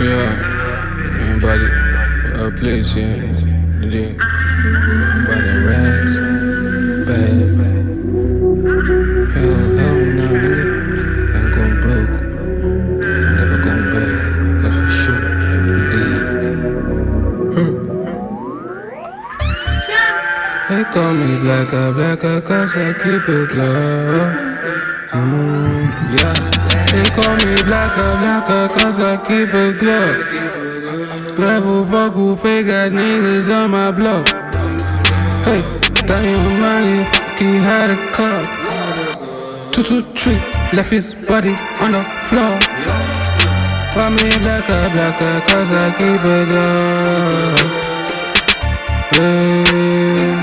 sure everybody uh, please yeah today by the uh, rest babe hell hell no nigga I'm going broke I'm never going back that's for sure indeed. They call me blacker blacker cause I keep it low um, yeah. Call me blacker, blacker, cause I keep it glove. Level fuck who fake got niggas on my block. Hey, damn money, he had a cup. Two, two, three, left his body on the floor. Call me blacker, blacker, cause I keep it up. Hey.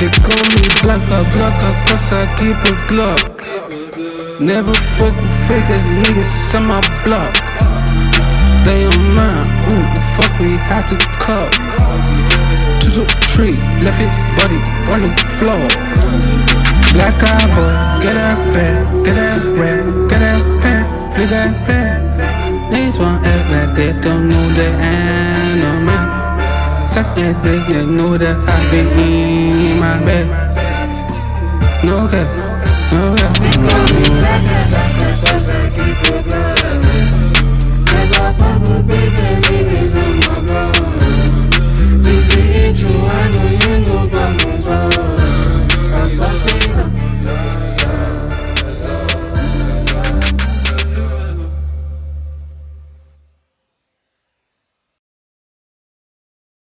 They call me blacker, blacker, cause I keep it Glock. Never fuck with fake ass niggas on my block. They on mine, ooh, fuck, we had to cut. Two, two, three, left his body on the floor. Black eye boy, get that bag, get that rap, get that pen, flip that pen. Niggas wanna act like they don't know the animal. Suck that dick, they know that I be in my bed. No cap, no cap.